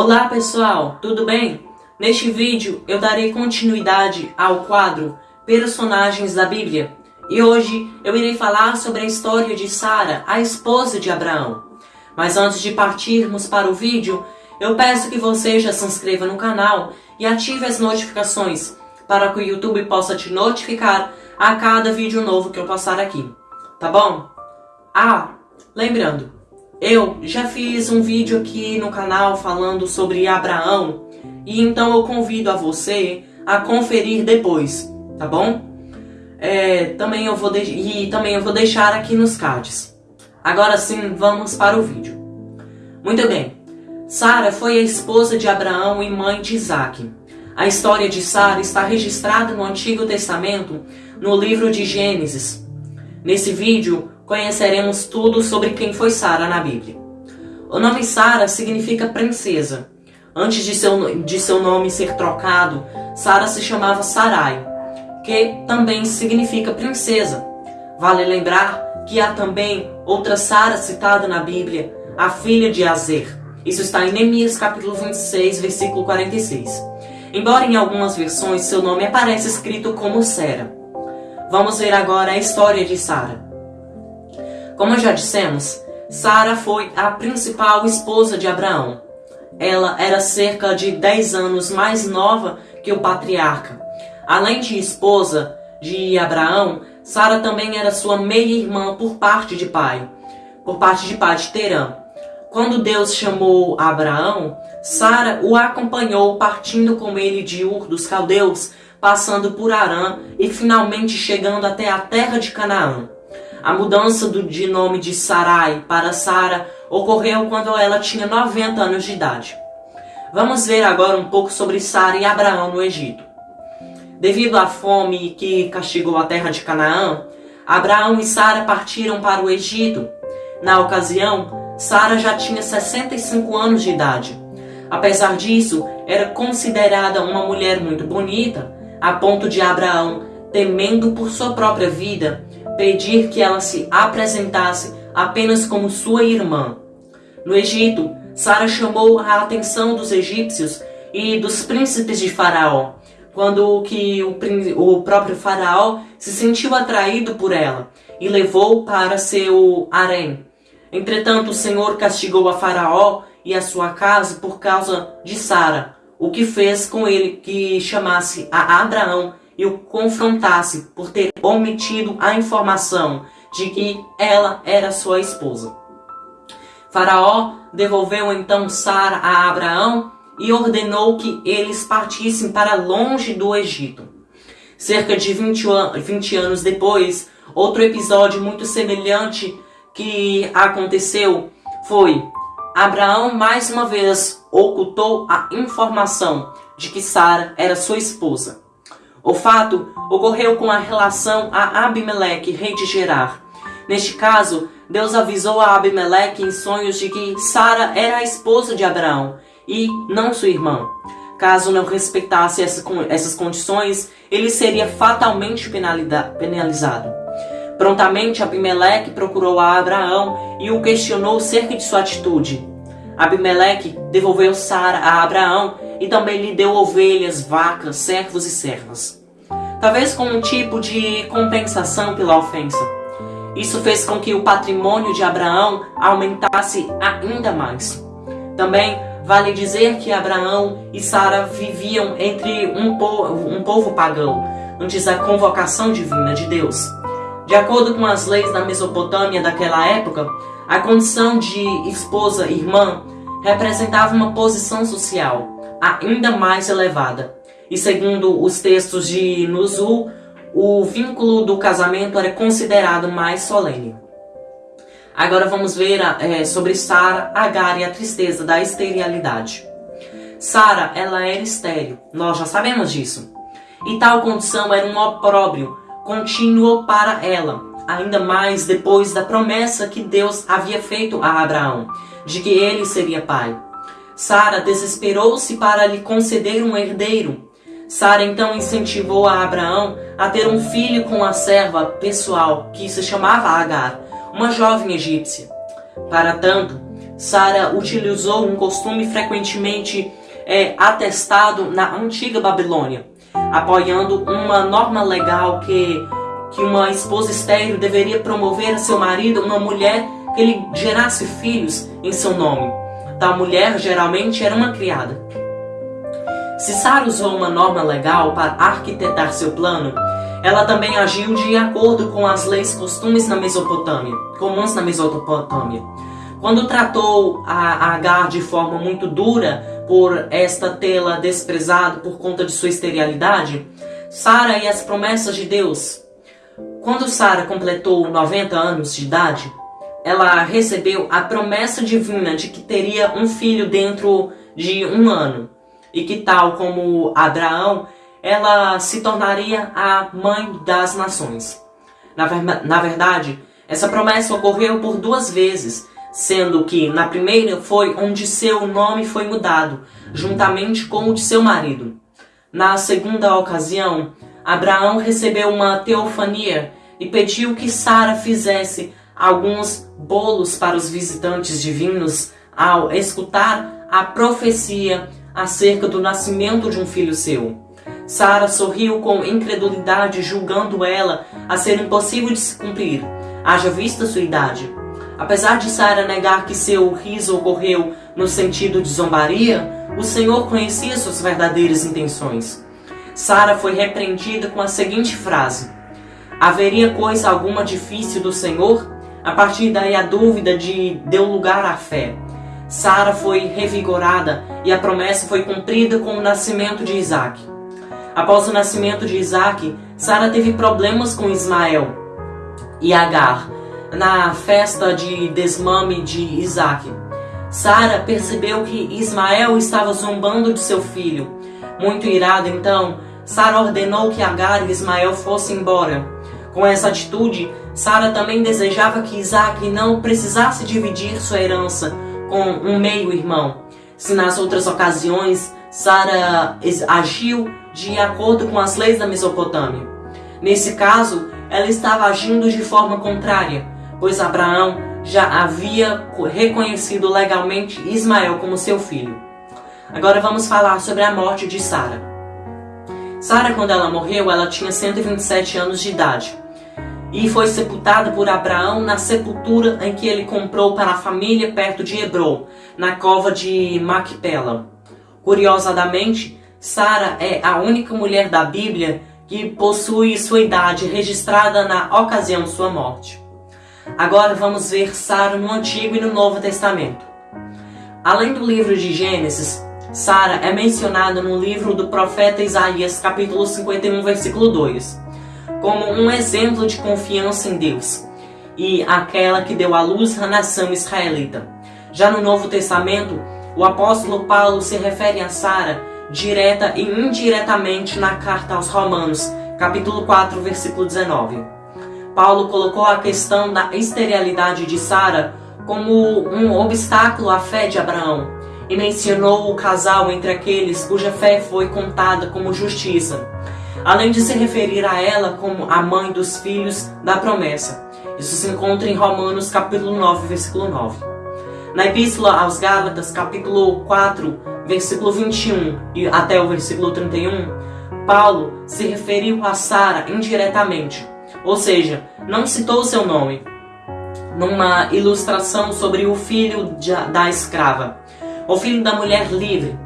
Olá pessoal, tudo bem? Neste vídeo eu darei continuidade ao quadro Personagens da Bíblia e hoje eu irei falar sobre a história de Sara, a esposa de Abraão. Mas antes de partirmos para o vídeo, eu peço que você já se inscreva no canal e ative as notificações para que o YouTube possa te notificar a cada vídeo novo que eu passar aqui, tá bom? Ah, lembrando, eu já fiz um vídeo aqui no canal falando sobre Abraão e então eu convido a você a conferir depois, tá bom? É, também eu vou e também eu vou deixar aqui nos cards. Agora sim, vamos para o vídeo. Muito bem. Sara foi a esposa de Abraão e mãe de Isaac. A história de Sara está registrada no Antigo Testamento, no livro de Gênesis. Nesse vídeo, conheceremos tudo sobre quem foi Sara na Bíblia. O nome Sara significa princesa. Antes de seu, de seu nome ser trocado, Sara se chamava Sarai, que também significa princesa. Vale lembrar que há também outra Sara citada na Bíblia, a filha de Azer. Isso está em Neemias capítulo 26, versículo 46 embora em algumas versões seu nome apareça escrito como Sera. Vamos ver agora a história de Sara. Como já dissemos, Sara foi a principal esposa de Abraão. Ela era cerca de 10 anos mais nova que o patriarca. Além de esposa de Abraão, Sara também era sua meia-irmã por parte de pai, por parte de pai de Terã. Quando Deus chamou Abraão, Sara o acompanhou partindo com ele de Ur dos Caldeus, passando por Arã e finalmente chegando até a terra de Canaã. A mudança do, de nome de Sarai para Sara ocorreu quando ela tinha 90 anos de idade. Vamos ver agora um pouco sobre Sara e Abraão no Egito. Devido à fome que castigou a terra de Canaã, Abraão e Sara partiram para o Egito. Na ocasião, Sara já tinha 65 anos de idade. Apesar disso, era considerada uma mulher muito bonita, a ponto de Abraão, temendo por sua própria vida, pedir que ela se apresentasse apenas como sua irmã. No Egito, Sara chamou a atenção dos egípcios e dos príncipes de Faraó, quando que o, o próprio Faraó se sentiu atraído por ela e levou para seu harém, Entretanto, o Senhor castigou a Faraó e a sua casa por causa de Sara, o que fez com ele que chamasse a Abraão e o confrontasse por ter omitido a informação de que ela era sua esposa. Faraó devolveu então Sara a Abraão e ordenou que eles partissem para longe do Egito. Cerca de 20, 20 anos depois, outro episódio muito semelhante que aconteceu foi Abraão mais uma vez ocultou a informação de que Sara era sua esposa. O fato ocorreu com a relação a Abimeleque, rei de Gerar. Neste caso, Deus avisou a Abimeleque em sonhos de que Sara era a esposa de Abraão e não sua irmã. Caso não respeitasse essas condições, ele seria fatalmente penalizado. Prontamente Abimeleque procurou a Abraão e o questionou cerca de sua atitude. Abimeleque devolveu Sara a Abraão e também lhe deu ovelhas, vacas, servos e servas. Talvez com um tipo de compensação pela ofensa. Isso fez com que o patrimônio de Abraão aumentasse ainda mais. Também vale dizer que Abraão e Sara viviam entre um povo, um povo pagão, antes da convocação divina de Deus. De acordo com as leis da Mesopotâmia daquela época, a condição de esposa-irmã representava uma posição social ainda mais elevada. E segundo os textos de Nuzul, o vínculo do casamento era considerado mais solene. Agora vamos ver é, sobre Sara, Agar e a tristeza da esterilidade. Sara, ela era estéril, nós já sabemos disso. E tal condição era um opróbrio contínuo para ela, ainda mais depois da promessa que Deus havia feito a Abraão, de que ele seria pai. Sara desesperou-se para lhe conceder um herdeiro. Sara então incentivou a Abraão a ter um filho com a serva pessoal, que se chamava Agar, uma jovem egípcia. Para tanto, Sara utilizou um costume frequentemente é, atestado na antiga Babilônia, apoiando uma norma legal que, que uma esposa estéril deveria promover a seu marido uma mulher que lhe gerasse filhos em seu nome. Tal mulher geralmente era uma criada. Se Sara usou uma norma legal para arquitetar seu plano, ela também agiu de acordo com as leis costumes na Mesopotâmia, comuns na Mesopotâmia. Quando tratou a Agar de forma muito dura por esta tê-la desprezado por conta de sua esterilidade, Sara e as promessas de Deus. Quando Sara completou 90 anos de idade, ela recebeu a promessa divina de que teria um filho dentro de um ano e que, tal como Abraão, ela se tornaria a mãe das nações. Na, ver na verdade, essa promessa ocorreu por duas vezes, sendo que na primeira foi onde seu nome foi mudado, juntamente com o de seu marido. Na segunda ocasião, Abraão recebeu uma teofania e pediu que Sara fizesse alguns bolos para os visitantes divinos ao escutar a profecia acerca do nascimento de um filho seu. Sara sorriu com incredulidade, julgando ela a ser impossível de se cumprir, haja vista sua idade. Apesar de Sara negar que seu riso ocorreu no sentido de zombaria, o Senhor conhecia suas verdadeiras intenções. Sara foi repreendida com a seguinte frase: Haveria coisa alguma difícil do Senhor? A partir daí a dúvida de deu lugar à fé. Sara foi revigorada e a promessa foi cumprida com o nascimento de Isaac. Após o nascimento de Isaac, Sara teve problemas com Ismael e Agar na festa de desmame de Isaac. Sara percebeu que Ismael estava zombando de seu filho. Muito irada, então, Sara ordenou que Agar e Ismael fossem embora. Com essa atitude, Sara também desejava que Isaac não precisasse dividir sua herança com um meio-irmão. Se nas outras ocasiões Sara agiu de acordo com as leis da Mesopotâmia. Nesse caso, ela estava agindo de forma contrária, pois Abraão já havia reconhecido legalmente Ismael como seu filho. Agora vamos falar sobre a morte de Sara. Sara, quando ela morreu, ela tinha 127 anos de idade e foi sepultada por Abraão na sepultura em que ele comprou para a família perto de Hebron, na cova de Macpela. Curiosamente, Sara é a única mulher da Bíblia que possui sua idade registrada na ocasião de sua morte. Agora vamos ver Sara no Antigo e no Novo Testamento. Além do livro de Gênesis, Sara é mencionada no livro do profeta Isaías, capítulo 51, versículo 2, como um exemplo de confiança em Deus e aquela que deu à luz a nação israelita. Já no Novo Testamento, o apóstolo Paulo se refere a Sara direta e indiretamente na carta aos Romanos, capítulo 4, versículo 19. Paulo colocou a questão da esterilidade de Sara como um obstáculo à fé de Abraão e mencionou o casal entre aqueles cuja fé foi contada como justiça, além de se referir a ela como a mãe dos filhos da promessa. Isso se encontra em Romanos capítulo 9, versículo 9. Na Epístola aos Gálatas, capítulo 4, versículo 21 e até o versículo 31, Paulo se referiu a Sara indiretamente, ou seja, não citou seu nome, numa ilustração sobre o filho da escrava, o filho da mulher livre.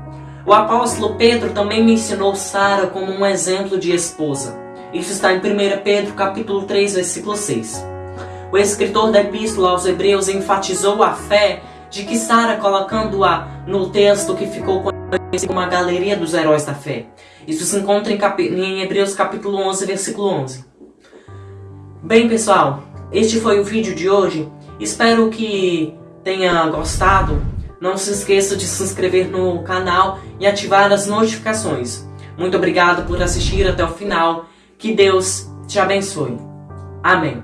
O apóstolo Pedro também mencionou Sara como um exemplo de esposa. Isso está em 1 Pedro capítulo 3, versículo 6. O escritor da epístola aos Hebreus enfatizou a fé de que Sara colocando-a no texto que ficou conhecido como a galeria dos heróis da fé. Isso se encontra em, em Hebreus capítulo 11, versículo 11. Bem, pessoal, este foi o vídeo de hoje. Espero que tenha gostado. Não se esqueça de se inscrever no canal e ativar as notificações. Muito obrigado por assistir até o final. Que Deus te abençoe. Amém.